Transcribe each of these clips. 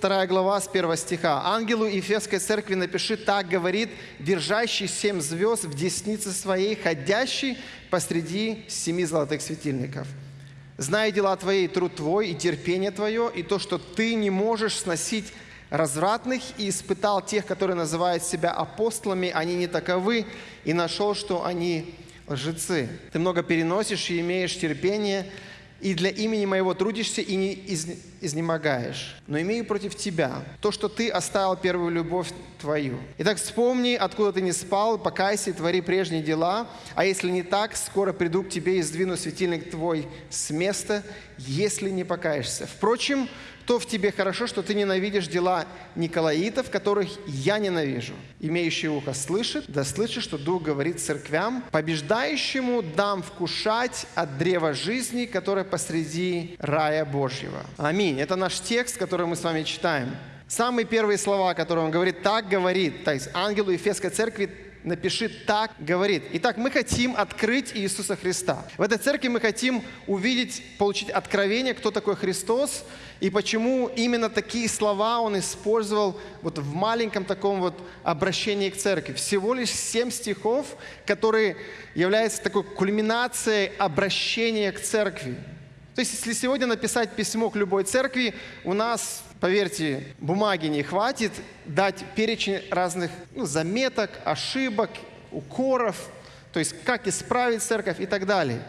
2 глава с 1 стиха. «Ангелу Ефесской церкви напиши, так говорит, держащий семь звезд в деснице своей, ходящий посреди семи золотых светильников. Зная дела твои, труд твой и терпение твое, и то, что ты не можешь сносить развратных, и испытал тех, которые называют себя апостолами, они не таковы, и нашел, что они лжецы. Ты много переносишь и имеешь терпение, и для имени моего трудишься и не из, изнемогаешь. Но имею против тебя то, что ты оставил первую любовь твою. Итак, вспомни, откуда ты не спал, покайся и твори прежние дела, а если не так, скоро приду к тебе и сдвину светильник твой с места, если не покаешься. Впрочем, то в тебе хорошо, что ты ненавидишь дела Николаитов, которых я ненавижу. Имеющий ухо слышит, да слышит, что Дух говорит церквям, побеждающему дам вкушать от древа жизни, которое посреди рая Божьего. Аминь. Это наш текст, который мы с вами читаем. Самые первые слова, которые он говорит, так говорит, то есть ангелу Ефесской церкви напиши «так говорит». Итак, мы хотим открыть Иисуса Христа. В этой церкви мы хотим увидеть, получить откровение, кто такой Христос, и почему именно такие слова он использовал вот в маленьком таком вот обращении к церкви. Всего лишь семь стихов, которые являются такой кульминацией обращения к церкви. То есть, если сегодня написать письмо к любой церкви, у нас, поверьте, бумаги не хватит дать перечень разных ну, заметок, ошибок, укоров, то есть как исправить церковь и так далее.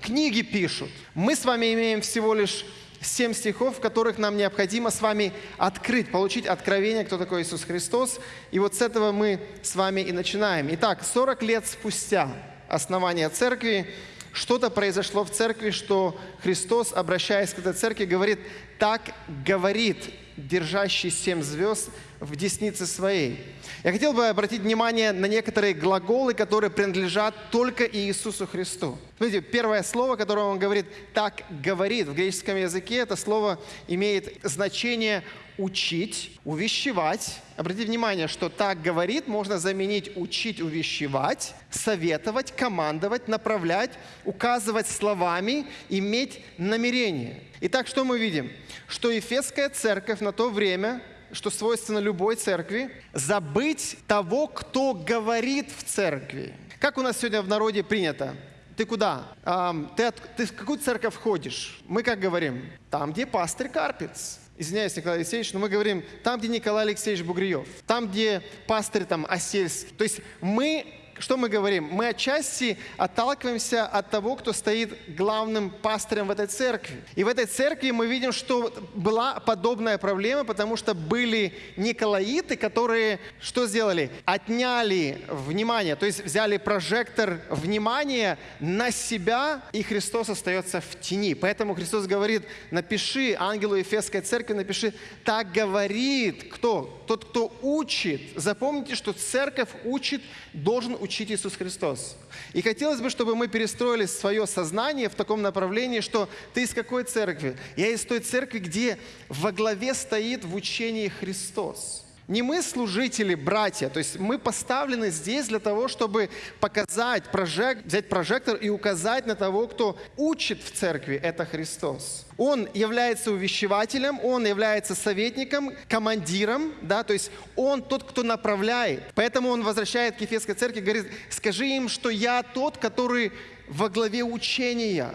Книги пишут. Мы с вами имеем всего лишь семь стихов, в которых нам необходимо с вами открыть, получить откровение, кто такой Иисус Христос. И вот с этого мы с вами и начинаем. Итак, 40 лет спустя основания церкви, что-то произошло в церкви, что Христос, обращаясь к этой церкви, говорит, так говорит держащий семь звезд в деснице своей. Я хотел бы обратить внимание на некоторые глаголы, которые принадлежат только Иисусу Христу. Смотрите, первое слово, которое он говорит, так говорит в греческом языке, это слово имеет значение учить, увещевать. Обратите внимание, что так говорит можно заменить учить, увещевать, советовать, командовать, направлять, указывать словами, иметь намерение. Итак, что мы видим? Что Ефесская церковь на то время что свойственно любой церкви, забыть того, кто говорит в церкви. Как у нас сегодня в народе принято? Ты куда? Um, ты, от, ты в какую церковь ходишь? Мы как говорим? Там, где пастырь Карпец извиняюсь, Николай Алексеевич, но мы говорим там, где Николай Алексеевич Бугриев, там, где пастырь там Осельский. То есть мы что мы говорим? Мы отчасти отталкиваемся от того, кто стоит главным пастырем в этой церкви. И в этой церкви мы видим, что была подобная проблема, потому что были николаиты, которые что сделали? Отняли внимание, то есть взяли прожектор внимания на себя, и Христос остается в тени. Поэтому Христос говорит, напиши ангелу Ефесской церкви, напиши, так говорит кто? Тот, кто учит. Запомните, что церковь учит, должен учить учить Иисус Христос. И хотелось бы, чтобы мы перестроили свое сознание в таком направлении, что ты из какой церкви? Я из той церкви, где во главе стоит в учении Христос. Не мы служители, братья, то есть мы поставлены здесь для того, чтобы показать, прожект, взять прожектор и указать на того, кто учит в церкви, это Христос. Он является увещевателем, он является советником, командиром, да, то есть он тот, кто направляет. Поэтому он возвращает к Ефесской церкви, говорит, скажи им, что я тот, который во главе учения,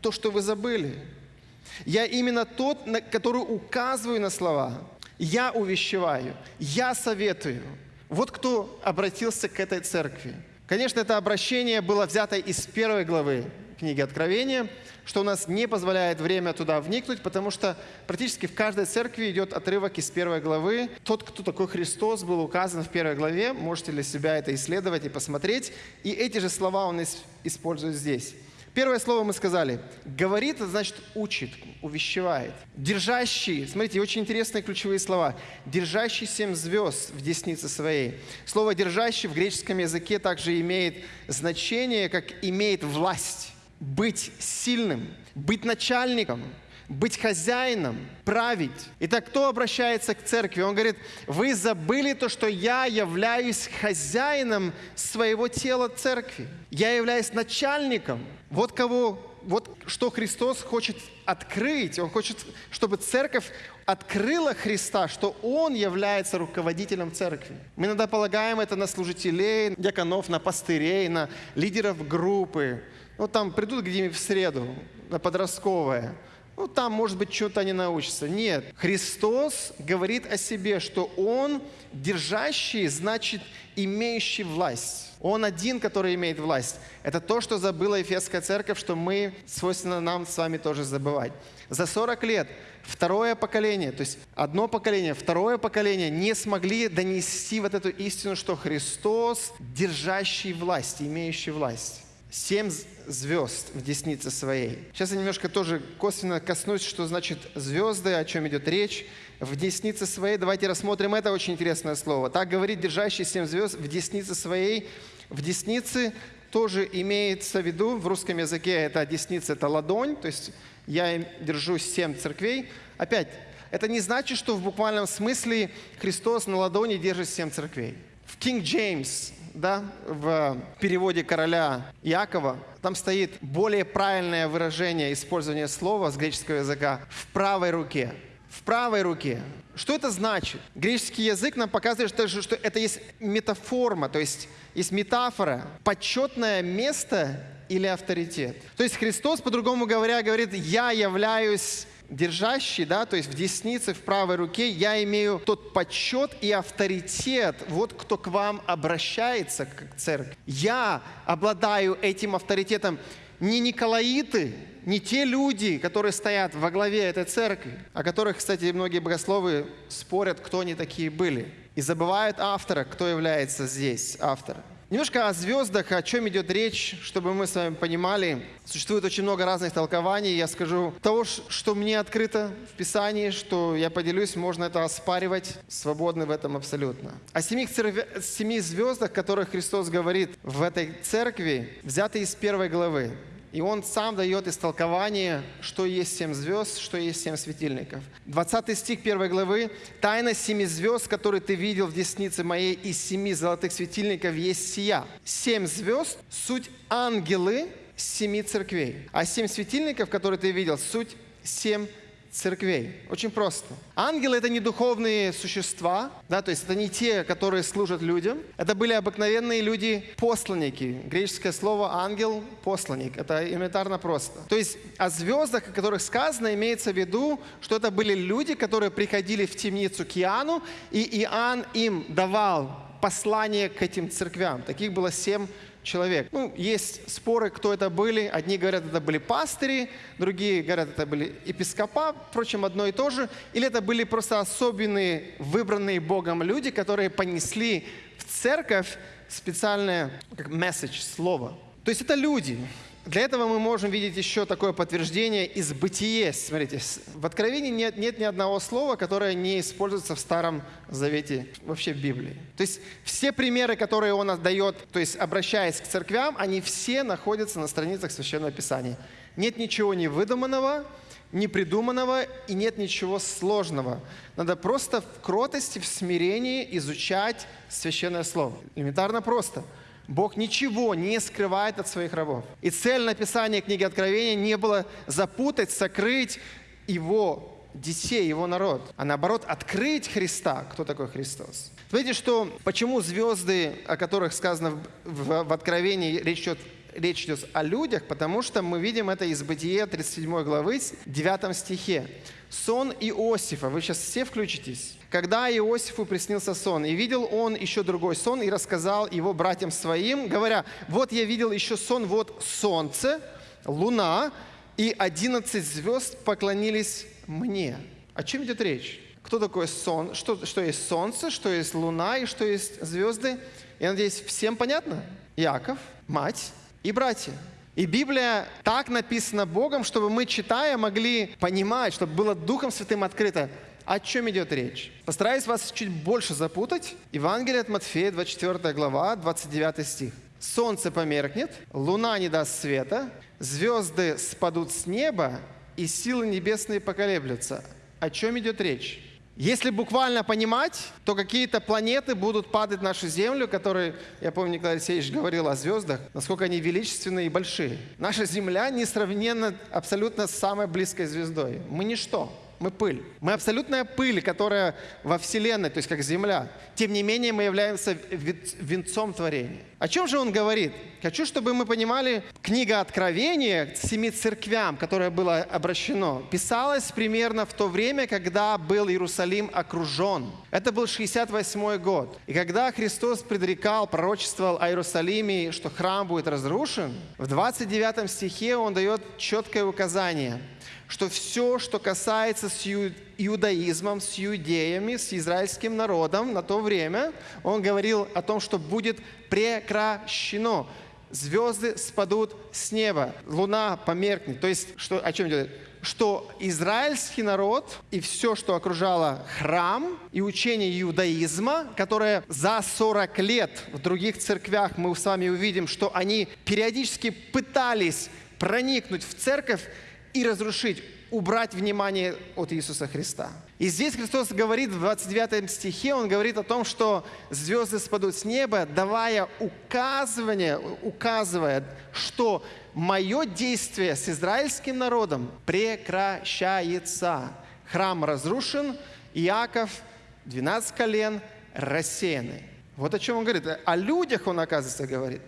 то, что вы забыли. Я именно тот, который указываю на слова я увещеваю, я советую. Вот кто обратился к этой церкви. Конечно, это обращение было взято из первой главы книги Откровения, что у нас не позволяет время туда вникнуть, потому что практически в каждой церкви идет отрывок из первой главы. Тот, кто такой Христос, был указан в первой главе. Можете для себя это исследовать и посмотреть. И эти же слова он использует здесь. Первое слово мы сказали. Говорит, значит учит, увещевает. Держащий, смотрите, очень интересные ключевые слова. Держащий семь звезд в деснице своей. Слово держащий в греческом языке также имеет значение, как имеет власть. Быть сильным, быть начальником, быть хозяином, править. Итак, кто обращается к церкви? Он говорит, вы забыли то, что я являюсь хозяином своего тела церкви. Я являюсь начальником. Вот кого вот что Христос хочет открыть. Он хочет, чтобы церковь открыла Христа, что Он является руководителем церкви. Мы иногда полагаем это на служителей, дьяконов, на пастырей, на лидеров группы. Ну, там придут где-нибудь в среду, на подростковое. Ну, там, может быть, что-то они научатся. Нет. Христос говорит о себе, что Он держащий, значит, имеющий власть. Он один, который имеет власть. Это то, что забыла Ефесская церковь, что мы, свойственно нам с вами тоже забывать. За 40 лет второе поколение, то есть одно поколение, второе поколение не смогли донести вот эту истину, что Христос держащий власть, имеющий власть семь звезд в деснице своей. Сейчас я немножко тоже косвенно коснусь, что значит звезды, о чем идет речь. В деснице своей, давайте рассмотрим это очень интересное слово. Так говорит держащий семь звезд в деснице своей. В деснице тоже имеется в виду, в русском языке это десница, это ладонь, то есть я держу семь церквей. Опять, это не значит, что в буквальном смысле Христос на ладони держит семь церквей. В King James да, в переводе короля Якова, там стоит более правильное выражение использования слова с греческого языка «в правой руке». В правой руке. Что это значит? Греческий язык нам показывает, что, это есть метаформа, то есть есть метафора, почетное место или авторитет. То есть Христос, по-другому говоря, говорит, я являюсь держащий, да, то есть в деснице, в правой руке, я имею тот почет и авторитет, вот кто к вам обращается, как церковь. Я обладаю этим авторитетом. Не Николаиты, не те люди, которые стоят во главе этой церкви, о которых, кстати, многие богословы спорят, кто они такие были. И забывают автора, кто является здесь автором. Немножко о звездах, о чем идет речь, чтобы мы с вами понимали. Существует очень много разных толкований. Я скажу того, что мне открыто в Писании, что я поделюсь, можно это оспаривать, свободны в этом абсолютно. О семи, семи звездах, которых Христос говорит в этой церкви, взяты из первой главы. И он сам дает истолкование, что есть семь звезд, что есть семь светильников. 20 стих 1 главы. «Тайна семи звезд, которые ты видел в деснице моей, из семи золотых светильников есть сия». Семь звезд – суть ангелы семи церквей. А семь светильников, которые ты видел, суть семь церквей. Очень просто. Ангелы — это не духовные существа, да, то есть это не те, которые служат людям. Это были обыкновенные люди, посланники. Греческое слово «ангел» — посланник. Это элементарно просто. То есть о звездах, о которых сказано, имеется в виду, что это были люди, которые приходили в темницу к Иоанну, и Иоанн им давал послание к этим церквям. Таких было семь человек. Ну, есть споры, кто это были. Одни говорят, это были пастыри, другие говорят, это были епископа, впрочем, одно и то же. Или это были просто особенные, выбранные Богом люди, которые понесли в церковь специальное как месседж, слово. То есть это люди. Для этого мы можем видеть еще такое подтверждение из бытие. Смотрите, в Откровении нет, нет ни одного слова, которое не используется в Старом Завете, вообще в Библии. То есть все примеры, которые он отдает, то есть обращаясь к церквям, они все находятся на страницах Священного Писания. Нет ничего невыдуманного, непридуманного и нет ничего сложного. Надо просто в кротости, в смирении изучать Священное Слово. Элементарно просто – Бог ничего не скрывает от своих рабов. И цель написания книги Откровения не было запутать, сокрыть его детей, его народ, а наоборот открыть Христа. Кто такой Христос? Смотрите, что, почему звезды, о которых сказано в, в, в Откровении, речь идет речь идет о людях, потому что мы видим это из Бытия 37 главы, 9 стихе. Сон Иосифа. Вы сейчас все включитесь. Когда Иосифу приснился сон, и видел он еще другой сон, и рассказал его братьям своим, говоря, вот я видел еще сон, вот солнце, луна, и одиннадцать звезд поклонились мне. О чем идет речь? Кто такой сон? Что, что есть солнце, что есть луна и что есть звезды? Я надеюсь, всем понятно? Яков, мать и братья. И Библия так написана Богом, чтобы мы, читая, могли понимать, чтобы было Духом Святым открыто, о чем идет речь. Постараюсь вас чуть больше запутать. Евангелие от Матфея, 24 глава, 29 стих. «Солнце померкнет, луна не даст света, звезды спадут с неба, и силы небесные поколеблются». О чем идет речь? Если буквально понимать, то какие-то планеты будут падать в нашу Землю, которые, я помню, Николай Алексеевич говорил о звездах, насколько они величественные и большие. Наша Земля несравненно абсолютно с самой близкой звездой. Мы ничто. Мы пыль. Мы абсолютная пыль, которая во Вселенной, то есть как Земля. Тем не менее, мы являемся венцом творения. О чем же он говорит? Хочу, чтобы мы понимали, книга Откровения семи церквям, которая была обращена, писалась примерно в то время, когда был Иерусалим окружен. Это был 68 год. И когда Христос предрекал, пророчествовал о Иерусалиме, что храм будет разрушен, в 29 стихе он дает четкое указание – что все, что касается с иудаизмом, с иудеями, с израильским народом на то время, он говорил о том, что будет прекращено. Звезды спадут с неба, луна померкнет. То есть, что, о чем идет? Что израильский народ и все, что окружало храм и учение иудаизма, которое за 40 лет в других церквях мы с вами увидим, что они периодически пытались проникнуть в церковь, и разрушить, убрать внимание от Иисуса Христа. И здесь Христос говорит в 29 стихе, Он говорит о том, что звезды спадут с неба, давая указывание, указывая, что мое действие с израильским народом прекращается. Храм разрушен, Иаков, 12 колен рассеяны. Вот о чем он говорит. О людях он, оказывается, говорит.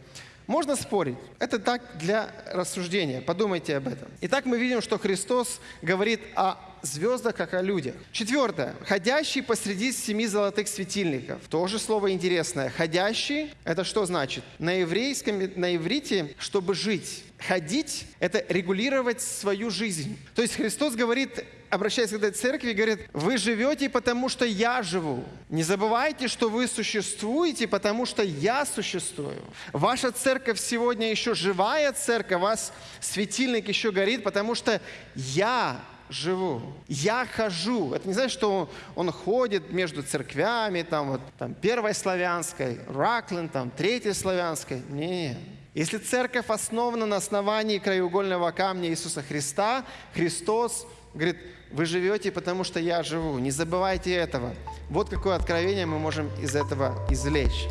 Можно спорить. Это так для рассуждения. Подумайте об этом. Итак, мы видим, что Христос говорит о звездах, как о людях. Четвертое. Ходящий посреди семи золотых светильников. Тоже слово интересное. Ходящий – это что значит? На еврейском, на иврите, чтобы жить. Ходить – это регулировать свою жизнь. То есть Христос говорит, обращаясь к этой церкви, говорит, вы живете, потому что я живу. Не забывайте, что вы существуете, потому что я существую. Ваша церковь сегодня еще живая церковь, у вас светильник еще горит, потому что я живу. Я хожу. Это не значит, что он, он ходит между церквями, там, вот, там, первой славянской, Ракленд, там, третьей славянской. Нет. Если церковь основана на основании краеугольного камня Иисуса Христа, Христос говорит, вы живете, потому что я живу. Не забывайте этого. Вот какое откровение мы можем из этого извлечь.